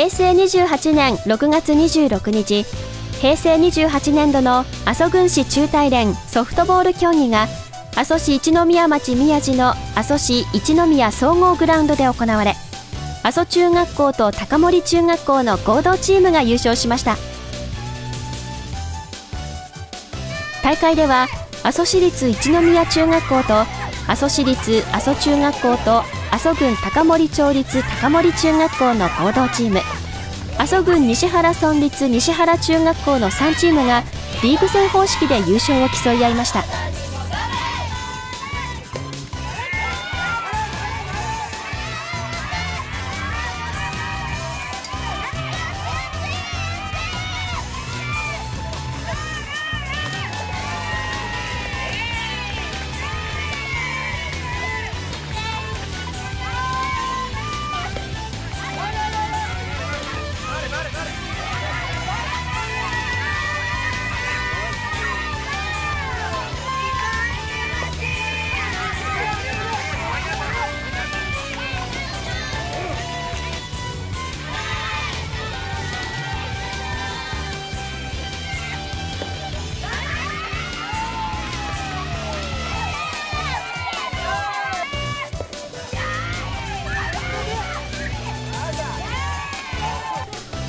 平成28年6月26日平成28年度の阿蘇郡市中大連ソフトボール競技が阿蘇市一宮町宮地の阿蘇市一宮総合グラウンドで行われ阿蘇中学校と高森中学校の合同チームが優勝しました。大会では阿蘇市立一宮中学校と阿蘇市立阿蘇中学校と阿蘇郡高森町立高森中学校の合同チーム。阿蘇郡西原村立西原中学校の3チームがリーグ戦方式で優勝を競い合いました。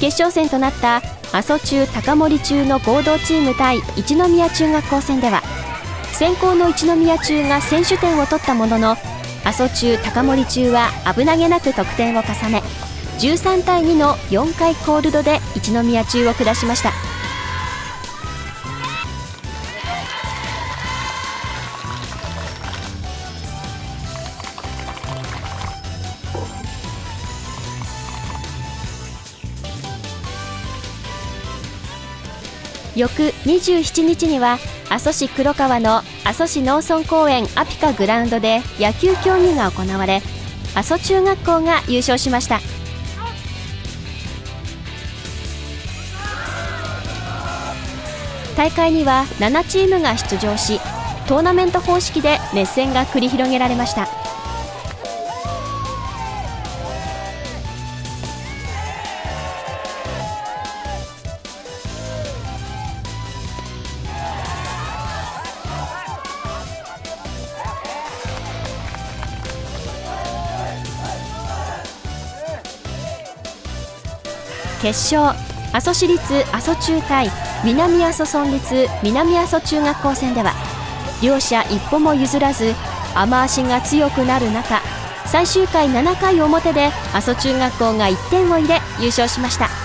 決勝戦となった阿蘇中高森中の合同チーム対一宮中学校戦では先行の一宮中が先取点を取ったものの阿蘇中高森中は危なげなく得点を重ね13対2の4回コールドで一宮中を下しました。翌27日には阿蘇市黒川の阿蘇市農村公園アピカグラウンドで野球競技が行われ阿蘇中学校が優勝しました。大会には7チームが出場しトーナメント方式で熱戦が繰り広げられました。決勝。阿蘇市立阿蘇中対南阿蘇村立南阿蘇中学校戦では両者一歩も譲らず雨足が強くなる中最終回7回表で阿蘇中学校が1点を入れ優勝しました。